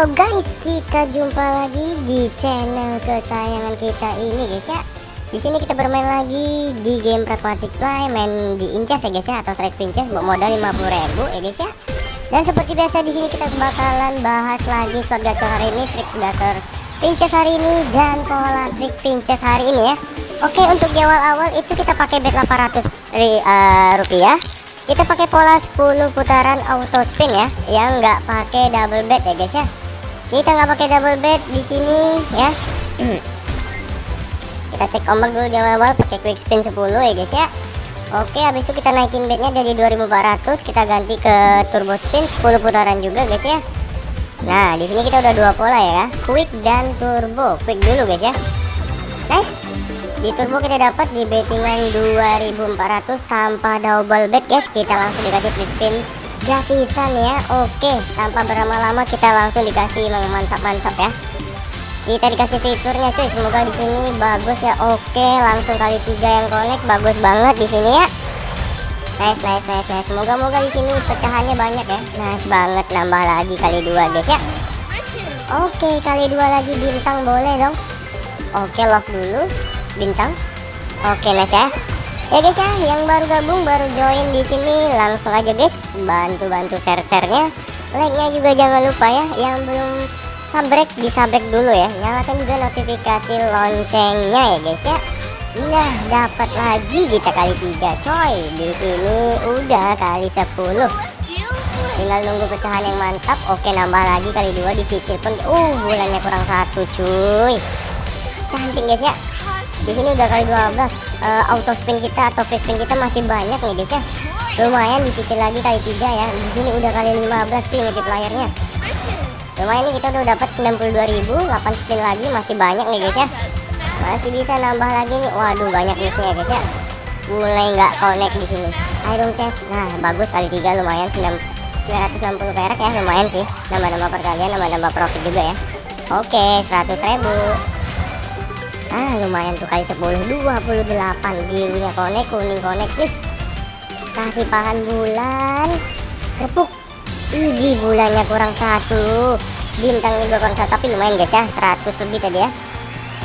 Guys, kita jumpa lagi di channel kesayangan kita ini guys ya. Di sini kita bermain lagi di game Pragmatic Play, main di Incas ya guys ya atau Strike Pinches buat modal 50.000 ya guys ya. Dan seperti biasa di sini kita bakalan bahas lagi slot gacor hari ini, trik gacor Pinches hari ini dan pola trik Pinches hari ini ya. Oke, untuk di awal-awal itu kita pakai bet 800 ri, uh, rupiah kita pakai pola 10 putaran auto spin ya yang nggak pakai double bet ya guys ya kita nggak pakai double bet di sini ya. Kita cek ombak dulu di awal-awal pakai quick spin 10 ya guys ya. Oke habis itu kita naikin betnya dari 2400 kita ganti ke turbo spin 10 putaran juga guys ya. Nah di sini kita udah dua pola ya. Quick dan turbo. Quick dulu guys ya. Nice. Di turbo kita dapat di bettingan 2400 tanpa double bet guys. Kita langsung dikasih free spin gratisan ya. Oke tanpa berlama-lama kita langsung dikasih mantap-mantap ya. Kita dikasih fiturnya cuy semoga di sini bagus ya. Oke langsung kali tiga yang connect bagus banget di sini ya. Nice nice nice nice. Semoga moga di sini pecahannya banyak ya. Nice banget nambah lagi kali dua guys ya. Oke kali dua lagi bintang boleh dong. Oke love dulu bintang. Oke nice ya ya guys ya yang baru gabung baru join di sini langsung aja guys. Bantu-bantu share-sharenya. Like-nya juga jangan lupa ya yang belum sabrek disabrek dulu ya. Nyalakan juga notifikasi loncengnya ya guys ya. Nah dapat lagi kita kali tiga coy. Di sini udah kali 10 tinggal nunggu pecahan yang mantap. Oke nambah lagi kali dua dicicil pun. Uh bulannya kurang satu cuy. Cantik guys ya di sini udah kali 12 uh, eh, auto spin kita atau free spin kita masih banyak nih guys ya. Lumayan dicicil lagi kali tiga ya. Di sini udah kali 15 cuy multiplayernya lumayan nih kita udah dapat 92.000 8 spin lagi masih banyak nih guys ya. Masih bisa nambah lagi nih. Waduh banyak missnya ya guys ya. Mulai nggak connect di sini. Iron chest nah bagus kali tiga lumayan 960 perak ya lumayan sih. Nambah-nambah perkalian nambah-nambah profit juga ya. Oke 100.000 ah lumayan tuh kali 10 28 birunya konek kuning konek please kasih pahan bulan repuk ini bulannya kurang satu. Bintang juga kurang satu tapi lumayan guys ya. 100 lebih tadi ya.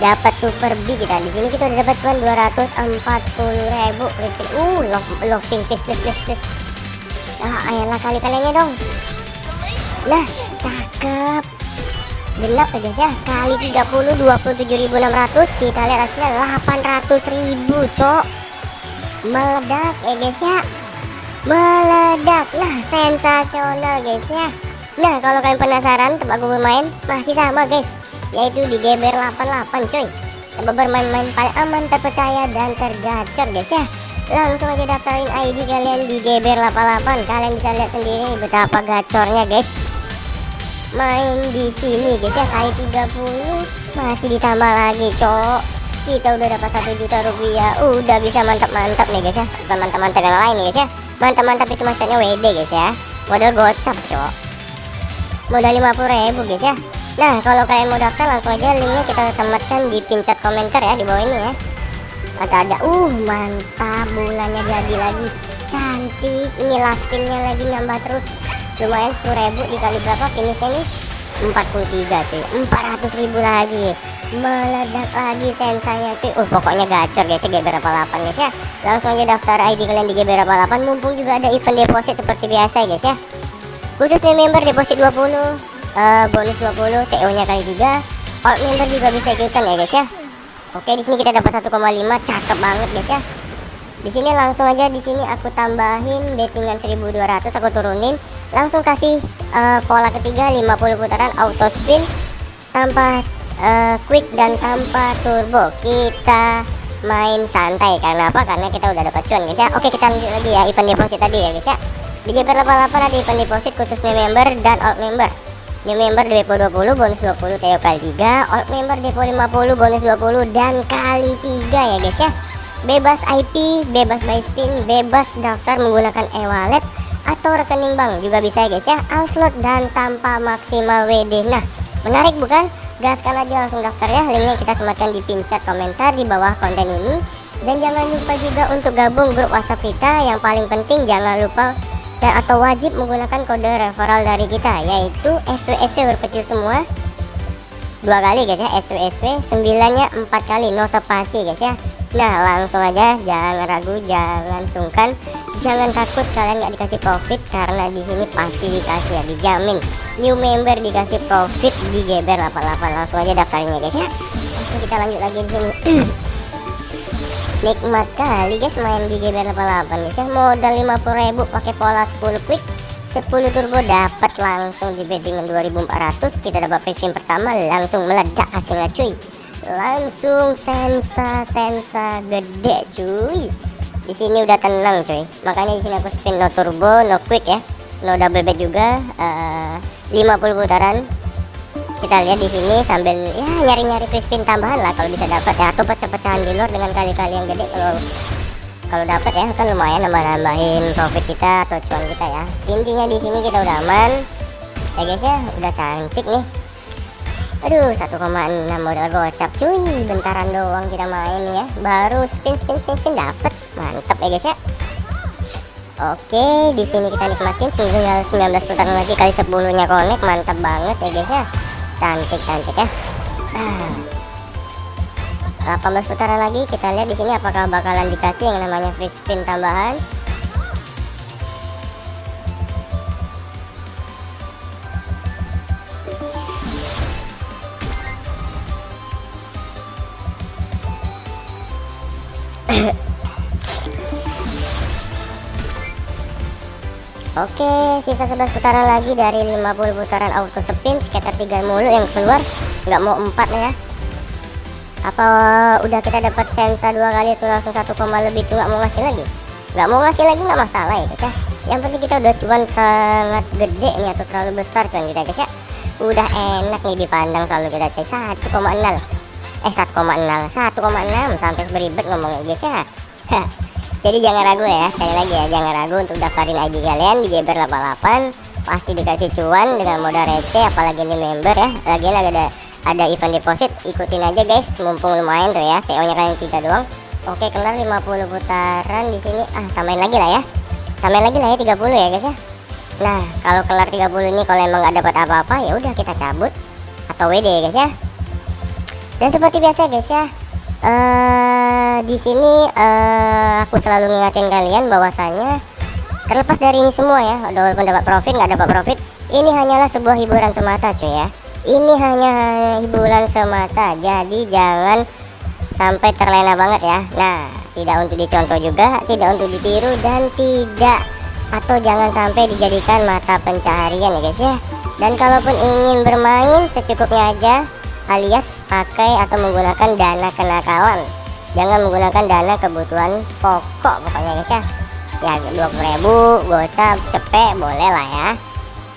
Dapat super B kita. Di sini kita udah dapat cuma 240 ribu please. uh love, loving please please please please. Ah ayolah kali kaliannya dong. Nah cakep gelap ya guys ya. Kali 30 27.600 kita lihat hasilnya 800.000 cok. Meledak ya guys ya. Meledak. Nah sensasional guys ya. Nah kalau kalian penasaran tempat aku bermain masih sama guys. Yaitu di GBR 88 coy. Tempat bermain-main paling aman terpercaya dan tergacor guys ya. Langsung aja daftarin ID kalian di GBR 88 kalian bisa lihat sendiri betapa gacornya guys main di sini. Guys ya kali 30 masih ditambah lagi cok. Kita udah dapat satu juta rupiah. Udah bisa mantap-mantap nih guys ya. Bukan mantap-mantap yang lain nih guys ya. Mantap-mantap itu maksudnya WD guys ya. Modal gocap cok. Modal 50 ribu guys ya. Nah kalau kalian mau daftar langsung aja linknya kita sematkan di pin chat komentar ya di bawah ini ya. Ada ada uh mantap bulannya jadi lagi cantik. Ini last pinnya lagi nambah terus lumayan 10.000 dikali berapa? Finishnya nih 43 cuy. 400 ribu lagi. Meledak lagi sensanya cuy. Uh pokoknya gacor guys ya. GBR 88 guys ya. Langsung aja daftar ID kalian di GBR 88 mumpung juga ada event deposit seperti biasa guys ya. Khusus nih member deposit 20 uh, eh, bonus 20 TO nya kali 3 all member juga bisa ikutan ya guys ya. Oke di sini kita dapat 1,5 cakep banget guys ya di sini langsung aja di sini aku tambahin bettingan 1200 aku turunin. Langsung kasih uh, pola ketiga 50 putaran auto spin tanpa uh, quick dan tanpa turbo. Kita main santai karena apa? Karena kita udah dapat cuan guys ya. Oke kita lanjut lagi ya event deposit tadi ya guys ya. Di GP 88 ada event deposit khusus new member dan old member. New member depo 20 bonus 20 TO kali 3 old member depo 50 bonus 20 dan kali 3 ya guys ya bebas IP bebas buy spin bebas daftar menggunakan e-wallet atau rekening bank juga bisa ya guys ya. Unslot dan tanpa maksimal WD nah menarik bukan? Gaskan aja langsung daftar ya. Linknya kita sematkan di pin chat komentar di bawah konten ini. Dan jangan lupa juga untuk gabung grup whatsapp kita. Yang paling penting jangan lupa dan atau wajib menggunakan kode referral dari kita yaitu SWSW berkecil semua dua kali guys ya. SWSW sembilannya empat kali. No spasi guys ya. Nah langsung aja. Jangan ragu jangan sungkan. Jangan takut kalian nggak dikasih profit karena di sini pasti dikasih ya dijamin. New member dikasih profit di geber 88 langsung aja daftarnya guys ya. Oke kita lanjut lagi di sini. Nikmat kali guys main di GB88 guys ya. Modal 50.000 pakai pola 10 quick 10 turbo dapat langsung di bettingan 2400 kita dapat free spin pertama langsung meledak hasilnya cuy. Langsung sensa sensa gede cuy. Di sini udah tenang cuy. Makanya di sini aku spin no turbo no quick ya. No double bet juga uh, 50 putaran. Kita lihat di sini sambil ya nyari-nyari free spin tambahan lah kalau bisa dapat ya. Atau pecah-pecahan di luar dengan kali-kali yang gede kalau kalau dapat ya kan lumayan nambah-nambahin profit kita atau cuan kita ya. Intinya di sini kita udah aman. Ya guys ya udah cantik nih. Aduh 1,6 modal gocap cuy. Bentaran doang kita main ya. Baru spin spin spin spin dapat mantap ya guys ya. Oke, di sini kita nikmatin. Tinggal 19 putaran lagi kali 10 nya connect, mantap banget ya guys ya. Cantik cantik ya. Nah, 18 putaran lagi kita lihat di sini apakah bakalan dikasih yang namanya free spin tambahan Oke, sisa 11 putaran lagi dari 50 putaran auto spin sekitar 3 mulu yang keluar, nggak mau 4 ya. Apa udah kita dapat sensa dua kali itu langsung 1, lebih tuh nggak mau ngasih lagi? Nggak mau ngasih lagi nggak masalah ya guys ya. Yang penting kita udah cuan sangat gede nih atau terlalu besar cuan kita guys ya. Udah enak nih dipandang selalu kita cek 1,0 eh 1,0 1,6 sampai beribet ngomongnya guys ya jadi jangan ragu ya sekali lagi ya jangan ragu untuk daftarin ID kalian di Geber 88 pasti dikasih cuan dengan modal receh apalagi ini member ya lagi lagi ada ada event deposit ikutin aja guys mumpung lumayan tuh ya TO nya kalian tiga doang. Oke kelar 50 putaran di sini. Ah tambahin lagi lah ya. Tambahin lagi lah ya 30 ya guys ya. Nah kalau kelar 30 ini kalau emang nggak dapat apa-apa ya udah kita cabut. Atau WD ya guys ya. Dan seperti biasa guys ya uh, di sini uh, aku selalu ngingatin kalian bahwasanya terlepas dari ini semua ya walaupun dapat profit nggak dapat profit ini hanyalah sebuah hiburan semata cuy ya ini hanya hiburan semata jadi jangan sampai terlena banget ya. Nah tidak untuk dicontoh juga tidak untuk ditiru dan tidak atau jangan sampai dijadikan mata pencaharian ya guys ya. Dan kalaupun ingin bermain secukupnya aja alias pakai atau menggunakan dana kenakalan. Jangan menggunakan dana kebutuhan pokok pokoknya guys ya. Ya 20.000 gocap cepet boleh lah ya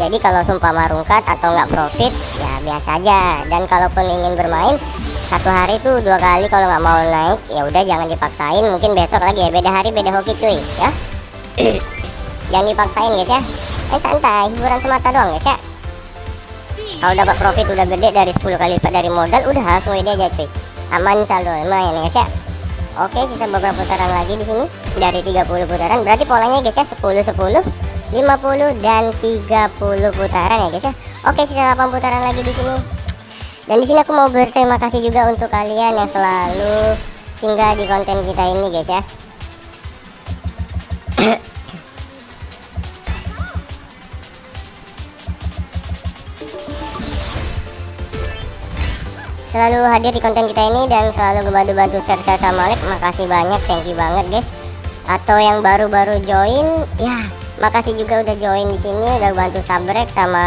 jadi kalau sumpah marungkat atau nggak profit ya biasa aja. Dan kalaupun ingin bermain satu hari tuh dua kali kalau nggak mau naik ya udah jangan dipaksain. Mungkin besok lagi ya beda hari beda hoki cuy ya. Jangan dipaksain guys ya. Eh santai hiburan semata doang guys ya. Kalau dapat profit udah gede dari 10 kali lipat dari modal udah langsung ide aja cuy. Aman saldo lumayan ya guys ya. Oke sisa beberapa putaran lagi di sini. Dari 30 putaran berarti polanya guys ya 10 10 50 dan 30 putaran ya guys ya. Oke sisa 8 putaran lagi di sini. Dan di sini aku mau berterima kasih juga untuk kalian yang selalu singgah di konten kita ini guys ya. Selalu hadir di konten kita ini dan selalu ngebantu-bantu share-share sama like makasih banyak thank you banget guys. Atau yang baru-baru join ya makasih juga udah join di sini udah bantu subscribe sama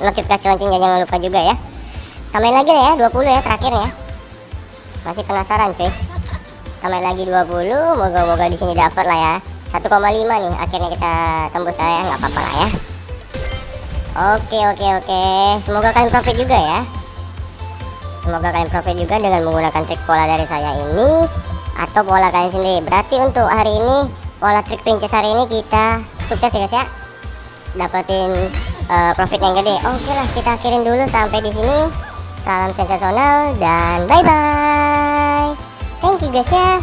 notifikasi loncengnya jangan lupa juga ya. Tambahin lagi ya 20 ya terakhir ya. Masih penasaran cuy. Tambahin lagi 20 moga-moga di sini dapat lah ya. 1,5 nih akhirnya kita tembus saya nggak apa-apa lah ya. Oke oke oke. Semoga kalian profit juga ya. Semoga kalian profit juga dengan menggunakan trik pola dari saya ini atau pola kalian sendiri. Berarti untuk hari ini pola trik princess hari ini kita sukses ya guys ya. Dapetin uh, profit yang gede. Oke lah kita akhirin dulu sampai di sini. Salam sensasional dan bye bye thank you guys ya